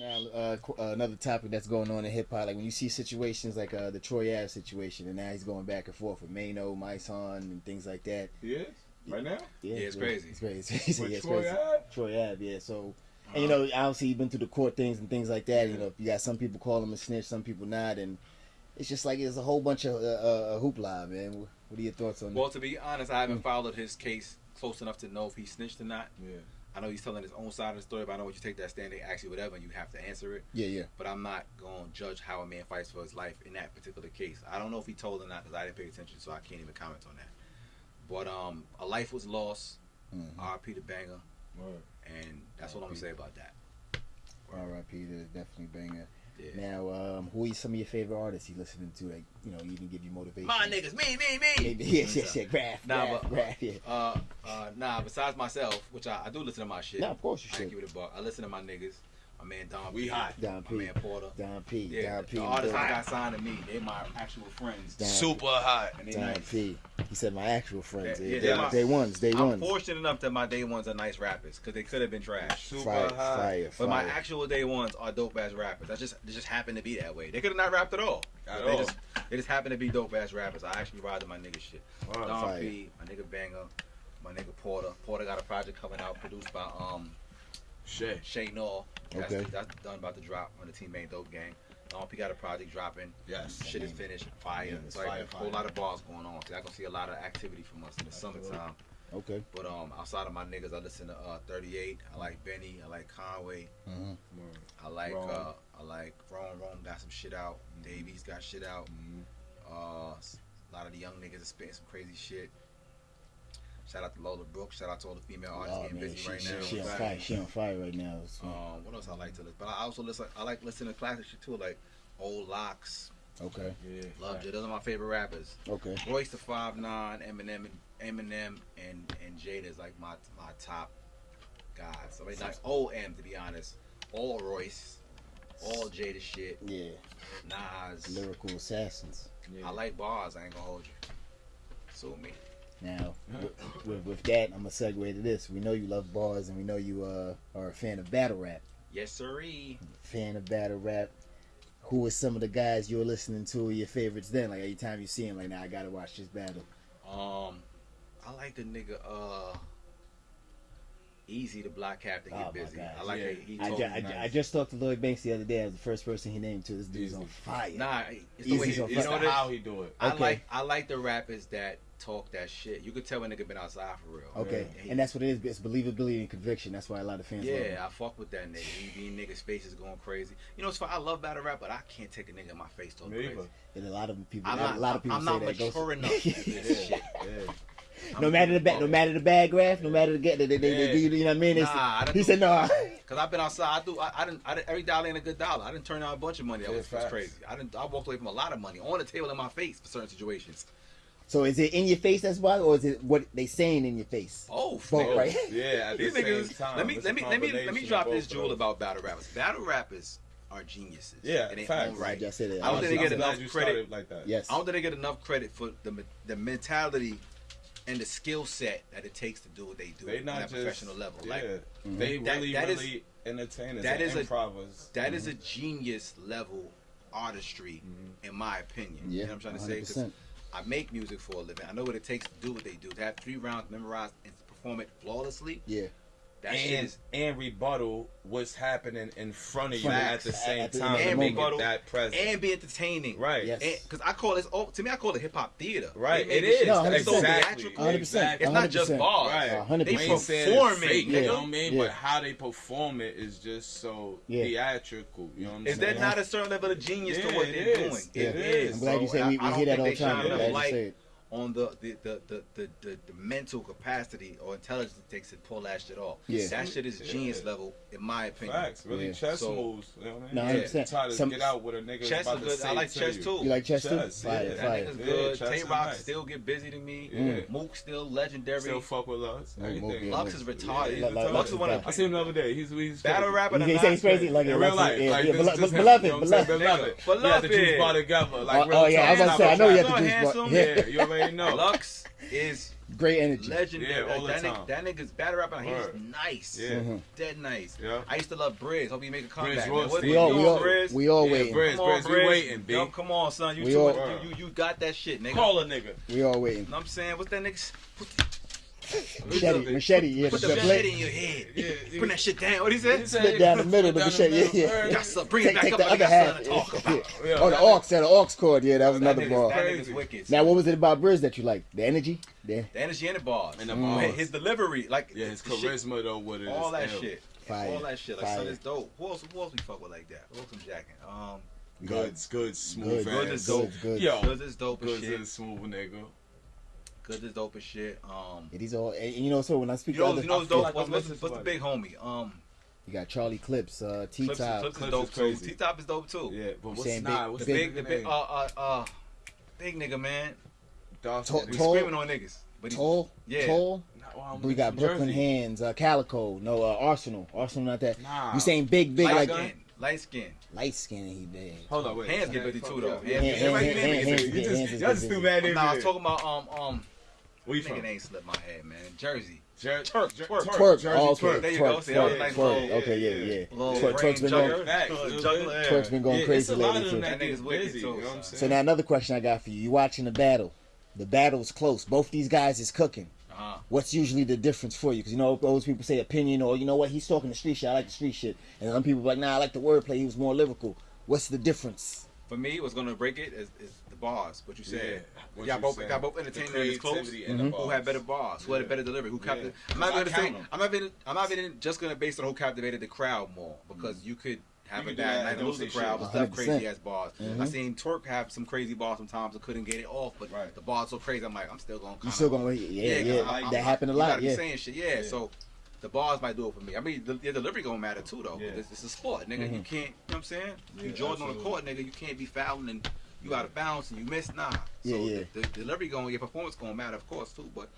now uh, qu- uh, another topic that's going on in hip hop, like when you see situations like uh, the Troy Ave situation, and now he's going back and forth with Maino, Myson, and things like that. Yeah, right now. Yeah, it's crazy. It's crazy. He With yeah, it's Troy crazy. Ave? Troy Ave, yeah. So, and you know, obviously he's been through the court things and things like that. You know, you got some people call him a snitch, some people not, and it's just like it's a whole bunch of uh, uh, hoopla, man. What are your thoughts on Well, to be honest, I haven't followed his case close enough to know if he snitched or not. Yeah. I know he's telling his own side of the story, but I know when you take that stand, they ask you whatever, and you have to answer it. Yeah, yeah. But I'm not going to judge how a man fights for his life in that particular case. I don't know if he told or not because I didn't pay attention, so I can't even comment on that. But um, a life was lost. Mhm. R.P. the Banga, Word. and that's what I'm gonna say about that. R.I.P. That's definitely banger. Yeah. Now, um, who are some of your favorite artists you listening to? Like, you know, even give you motivation. My niggas, me, me, me. Maybe, yes, yes, yes. Graph, Nah, graph, but- graph, yeah. Uh, uh, nah. Besides myself, which I, I do listen to my shit. Nah, of course you I ain't should. give it a buck. I listen to my niggas. My man Don. We P, hot. Don My P. man Porter. Don P. Yeah, Don P. the artists I got signed to me, they my actual friends. Don Super hot. And they Don nice. P. He said my actual friends. Yeah, Yeah, yeah, day, they're my- day ones, day I'm ones. fortunate enough that my day ones are nice rappers because they could have been trash. Super Fire, hot. fire, fire. But my actual day ones are dope ass rappers. That just they just happen to be that way. They could have not rapped at all. At they all. just they just happen to be dope ass rappers. I actually ride to my nigga shit. Word. Don Fire. P, my nigga Banger, my nigga Porter. Porter got a project coming out produced by um Shit. Shay Nall. That's, Okay. that's done about to drop on the Team Main Dope Gang. Don P got a project dropping. Yes. Shit is finished. Fire. Yeah, it's like, fire, a whole fire. lot of balls going on. So I gonna see a lot of activity from us in the summertime. Okay. But um, outside of my niggas, I listen to uh 38. I like Benny. I like Conway. hmm I like Rome. uh I like Rome. Rome got some shit out. Davies got shit out. Mhm. Uh, s- a lot of the young niggas are spitting some crazy shit. Shout out to Lola Brooks. Shout out to all the female artists Oh, getting man, busy she, right she, now. she on fire. She on fire right now. So, Um, what else I like to listen? But I also listen. I like listening to classic shit too, like Old Locks, okay. Yeah. Love J. Those are my favorite rappers. Okay. Royce the Five Nine, Eminem, Eminem, and and Jada is like my my top guys. I mean, like old M to be honest. All Royce, all Jada shit. Yeah. Nas. Lyrical assassins. Yeah. I like bars. I ain't gonna hold you. Sue me. Now, with, with, with that, I'm gonna segue to this. We know you love bars, and we know you uh, are a fan of battle rap. Yes, sirree. Fan of battle rap. Who are some of the guys you're listening to? Your favorites then? Like every time you see him, like now I gotta watch this battle. Um, I like the nigga. Uh, Eazy the Block Captain get Oh, my busy. God. I like Yeah. that he I, ju- I, ju- nice. I just talked to Lloyd Banks the other day. as the first person he named to. This dude's Eazy. on fire. Nah, it's the way he, on you It's know the what it is? how he do it. I Okay. like I like the rappers that talk that shit. You could tell when nigga been outside for real. Okay, Yeah. and that's what it is. It's believability and conviction. That's why a lot of fans. love. Yeah, I fuck with that nigga. He be niggas' is going crazy. You know, it's fine. I love battle rap, but I can't take a nigga in my face talking Me crazy. And a lot of people. I'm a not, lot of people I'm say not that. Ghost- mature enough to this shit. Yeah. I'm no matter the bad, no matter the bad graph, no matter the get, they, they, they, Yeah. do, you know what I mean? It's- Nah, I he do- said no. Cause I've been outside. I do. I, I didn't. I didn't. Every dollar ain't a good dollar. I didn't turn down a bunch of money. That Yeah, was, was crazy. I didn't. I walked away from a lot of money on the table in my face for certain situations. So is it in your face that's why, or is it what they saying in your face? Oh, Both, right? Yeah, at the These same niggas. time. let me It's let me let me let me drop this jewel about battle rappers. Battle rappers are geniuses. Yeah, in their facts. own right. I said it. I don't think they get enough credit. like that. Yes. I don't think they get enough credit for the the mentality and the skill set that it takes to do what they do They on not that just professional level. Yeah, Like they That- really, that is- really entertainers. that and is a- that is mm-hmm. a genius level artistry, mm-hmm. in my opinion. Yeah, You know what I'm trying to say? 'Cause 100%. I make music for a living. I know what it takes to do what they do. To have three rounds memorized and perform it flawlessly. Yeah. That shit and is and rebuttal what's happening in front of you Facts. at the same At the- time. at the to make moment. that present. and be entertaining. right. Yes. Because I call this, oh, to me, I call it hip hop theater. Right. They It make this is. shit- No, it's so 100%. theatrical. 100%. It's not just 100%. bars. Right. Hundred They percent. ain't saying it's performing, fake, nigga. You know what I mean? Yeah. But how they perform it is just so Yeah. theatrical. You know what I'm Is saying? there not a certain level of genius to what they're is. doing? Yeah. It It is. is. I'm glad you So, said we, I we hear that think all the time. Shine I'm glad enough you light said it. on the the, the, the, the, the the mental capacity or intelligence it takes to pull that shit off. Yeah. That shit is genius Yeah. level, in my opinion. Facts, really Yeah. chess So- moves. You know what I mean? No, Yeah. Try to Some- get out with a nigga Chess about is to good. say I like to chess you. too. You like chess, too? Fire, yeah. That nigga's good. chess Tay Roc nice. still get busy to me. Mm. Yeah. Mook still legendary. Still fuck with Lux. Everything. Mook, Lux is retarded. Yeah, he's Like- like- retarded. Lux is one of I seen him the other day. He's he's battle crazy. rapper. You than say he's not crazy? Like, In yeah, real like, life, yeah, like yeah, this, beloved, this him, beloved, you know what already know. Lux is great energy, legendary. Yeah, all the that, time. Nigga, that nigga's battle rapper. He's nice, yeah. Mm -hmm. dead nice. Yeah. I used to love Briz. Hope you make a comeback. Briz, what, we, all, we, all, Briz? we all yeah, waiting. Briz, come Briz, on, Briz. we waiting, B. Come on, son. You, all, you, you, you got that shit, nigga. Call a nigga. We all waiting. Know what I'm saying, what's that nigga's? machete, machete, yeah. Put the, the machete in your head. Yeah, put that shit down. What he said? Split down the middle of the machete. Yeah, yeah. Gotta bring take, it back take up. The like other half. Yeah. Oh, the aux, that aux chord. Yeah, that was another ball. Now, what was it about Briz that you like? The energy? Yeah. the energy and the bars. And the mm. bars. His delivery. like Yeah, his charisma, though, What it. All that shit. Fire. All that shit. Like, son, it's dope. Who else, who else we fuck with like that? Who else I'm jacking? Um, Goodz, goods, smooth. Goodz, is dope. Goodz, goods is dope. Goodz is smooth, nigga. Cause it's dope as shit. Um, it is all and, you know. So when I speak, you know, other, you know what's dope. Like what's, what's, what's, the big homie? Um, you got Charlie Clips, uh, T Top. Clips, Clips, Clips, is dope. T Top is dope too. Yeah, but what's saying, nah, what's the big, the big, uh, uh, uh, big nigga man. Tall, we tall, screaming on niggas. But tall, yeah. tall. Well, we got Brooklyn Jersey. Hands, uh, Calico, no uh, Arsenal, Arsenal not that. Nah. You saying big, big like, like Light skin. Light skin he did. Hold on, wait. Hands get busy too though. Hands, hands, hands, hands, hands, hands, you just, y'all just too mad. Nah, I was talking about um um. Where you from? ain't slipped my head, man. Jersey. Jer- twerk, twerk, twerk, twerk, oh, okay. twerk, there you twerk, twerk, twerk. Okay, yeah, yeah. Twerk, twerk's been going, facts, juggler, twerk's been going yeah, crazy lately too. So now another question I got for you: You watching the battle? The battle's close. Both these guys is cooking. -huh. What's usually the difference for you? Because you know, those people say opinion, or you know what, he's talking the street shit. I like the street shit, and some people like, nah, I like the wordplay. He was more lyrical. What's the difference? For me, what's gonna break it is, is the bars. What you said. Yeah, y'all both y'all both entertained the close. Mm -hmm. Who had better bars? Yeah. Who had a better delivery? Who captivated? Yeah. I'm not gonna say. I'm not even. I'm not even just gonna base on who captivated the crowd more because mm -hmm. you could have a bad night, lose the crowd, and stuff crazy ass balls. Mm-hmm. I seen Torque have some crazy balls sometimes. I couldn't get it off, but right. the ball's so crazy. I'm like, I'm still going. You still going? Yeah, yeah. yeah. I, that happened a lot. Yeah, saying shit. Yeah, yeah, so. The balls might do it for me. I mean, the, the delivery gonna matter too, though. Yeah. It's, it's, a sport, nigga. Mm-hmm. You can't. You know what I'm saying? Yeah, you Jordan on the court, nigga. You can't be fouling and you out of bounds and you miss. Nah. Yeah, so yeah. The, the delivery going, your performance gonna matter, of course, too. But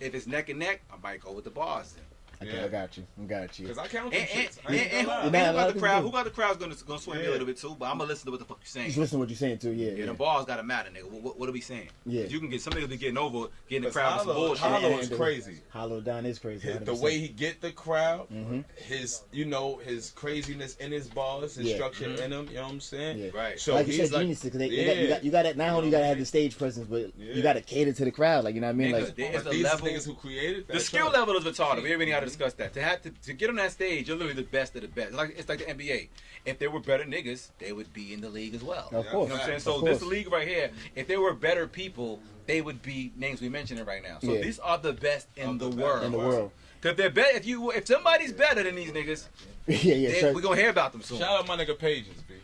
if it's neck and neck, I might go with the balls. Then. Okay, yeah. I got you. I got you. Because I count and, and, and, and, who, and who got the crowd? Who got the crowd's gonna gonna swing yeah. me a little bit too? But I'm gonna listen to what the fuck you saying. Just listen to what you're saying too. Yeah. Yeah. yeah. The balls gotta matter, nigga. What, what, what are we saying? Yeah. You can get somebody be getting over getting the crowd Holla, some bullshit. Holla is crazy. Holla Don is crazy. The way he get the crowd, mm-hmm. his you know his craziness in his balls, his structure mm-hmm. in him. You know what I'm saying? Right. So like you said, like, genius. Yeah. You got not only you gotta have the stage presence, but you gotta cater to the crowd. Like you know what I mean? Like these niggas who created the skill level is retarded. We already got to discuss that. To have to, to get on that stage, you're literally the best of the best. Like it's like the NBA. If there were better niggas, they would be in the league as well. Of course. You know what I'm saying? So this league right here, if there were better people, they would be names we mentioning right now. So yeah. these are the best in of the, the world. In the world. Cause they're better. If you, if somebody's better than these niggas, yeah, yeah, they, sure. we gonna hear about them soon. Shout out my nigga Pages, b.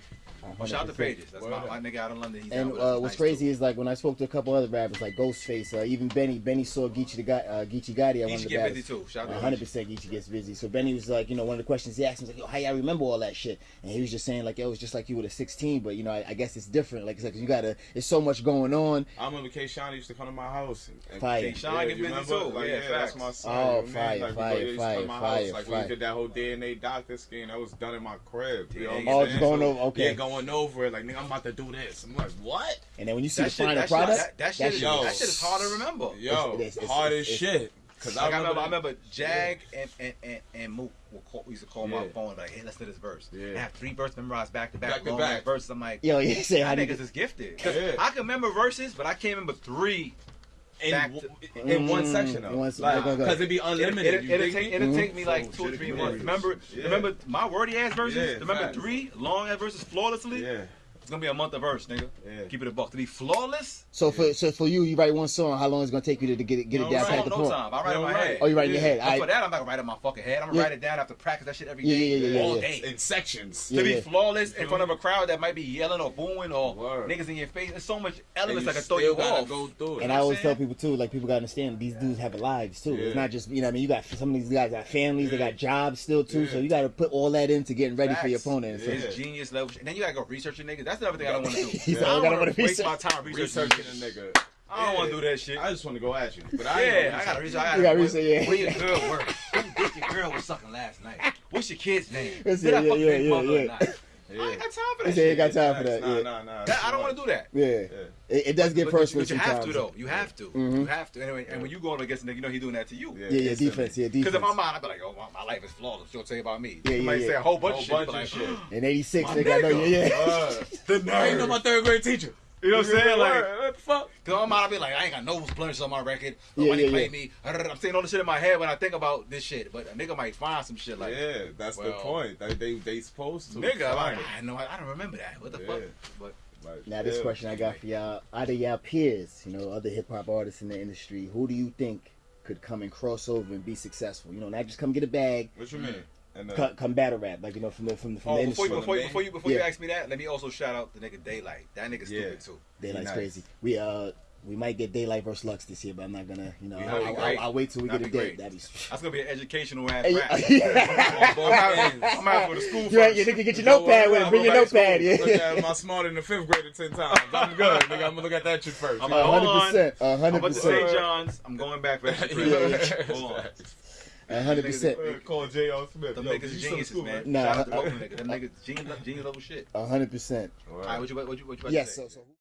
Shout out to Pages. That's my, my, nigga out in London. He's and uh, what's nice crazy too. is like when I spoke to a couple other rappers like Ghostface, uh, even Benny. Benny saw Geechi the guy, uh, Geechi Gotti. Geechi get busy too. Shout out. One hundred percent Geechi gets busy. So Benny was like, you know, one of the questions he asked me was like, yo, how y'all remember all that shit? And he was just saying like, yo, was just like you were a sixteen, but you know, I, I guess it's different. Like, it's you gotta, it's so much going on. I remember K. Used to come to my house. And. K. Get busy too. Like, yeah, yeah that's my son. Oh, fight, like, fight, you Like we did that whole DNA doctor skin. That was done in my crib. You it's? Oh, going over. Okay. Yeah, going going over it, like nigga, I'm about to do this. I'm like, what? And then when you see that the shit, final that product, shit, that, that, shit, is, yo, that shit is hard to remember. Yo, it's, it's, it's hard as shit. Cause like I, remember, I remember Jag yeah. and and and, and Mook will call, used to call yeah. my phone like, hey, let's do this verse. Yeah. I have three verses memorized back to back, back to back verses. I'm like, yo, you say I niggas is gifted. I can remember verses, but I can't remember three in, to, in mm, one section though, because like, it'd be unlimited. It, will it, take, it'll take me like two or three months. Remember, remember my wordy ass versions. remember three long ass verses flawlessly. It's gonna be a month of verse, nigga. Yeah. Keep it a buck. To be flawless. So yeah. for so for you, you write one song. How long is it gonna take you to, to get it get it down? Right, no, the no point? time. I write in my right. head. Oh, you write yeah. in your head. I, for that, I'm not gonna write in my fucking head. I'm gonna yeah. write it down after practice that shit every yeah, day, yeah, yeah, all day in sections. to be flawless in front of a mm-hmm. crowd that might be yelling or booing or Word. niggas in your face. There's so much elements that can throw you off. Go through it, and I always tell people too, like people gotta understand these dudes have lives too. It's not just you know. I mean, you got some of these guys got families, they got jobs still too. So you gotta put all that into getting ready for your opponent. It's genius level. And then you gotta go research your niggas. That's another thing I don't want to do. He's yeah. like, I don't want to waste my time researching a nigga. I don't yeah. want to do that shit. I just want to go at you. But I yeah, I gotta reach. I gotta, gotta reach. Yeah. Where your girl work? Who did your girl was sucking last night? What's your kid's name? Did yeah, I fuck yeah, yeah, yeah not? Yeah. I ain't got time for that said he shit. got time for that. Nah, yeah. nah, nah. That- I don't want to do that. Yeah. Yeah. It, it does get But- but- personal but you have to though. You have to. Mhm. You have to. Anyway, and when you go up against a nigga, you know he's doing that to you. Yeah. Yeah, yeah, defense. Yeah, Because defense. in my mind, I'd be like, "Oh, my, my life is flawless." She'll tell you about me. Yeah, yeah, Somebody yeah. say a whole bunch Whole of shit. bunch of like, shit. In '86, My they got no. nigga. Yeah, yeah. Uh, The I ain't know my third grade teacher. You know what I'm saying? Like, what the fuck? Cause in my mind, I'll be like, I ain't got no blemishes on my record. Nobody yeah, played yeah. me. I'm saying all the shit in my head when I think about this shit. But a nigga might find some shit like, yeah, that's the point. They they, they supposed to. nigga, I'm like, it. I know, I, I don't remember that. What the Yeah. fuck? But Like, Now this yeah. question I got for y'all: Out of y'all peers, you know, other hip hop artists in the industry, who do you think could come and cross over and be successful? You know, not just come get a bag, What you mean? And uh, come, come battle rap, like you know, from the from the from oh, the before you, industry. before you, From before you, before you ask me that, let me also shout out the nigga Daylight. That nigga Yeah. stupid too. Daylight's nice. crazy. We uh we might get Daylight versus Lux this year, but I'm not gonna, you know, I'll, that'd I'll. I'll wait till we That'd get a be date. That'd be. That's gonna be an educational ass Hey, rap. yeah. I'm gonna have- I'm gonna have to go to school You first. ain't, nigga get your notepad with it. Bring your notepad. Look Yeah. at my smarter than the fifth grader ten times. I'm good. Nigga, I'm gonna look at that shit first. I'm You A know? Hold hundred on. percent. A I'm hundred about to say. Johns. I'm going back for extra Yeah, Hold on. A hundred percent. Call J.R. Smith. Them Yo, niggas you is still in geniuses, school, man. Nah, Shout out to I- both them niggas. Them niggas genius, genius level shit. Hundred percent. All All right. right, what you what you what you about Yes. to say? So, so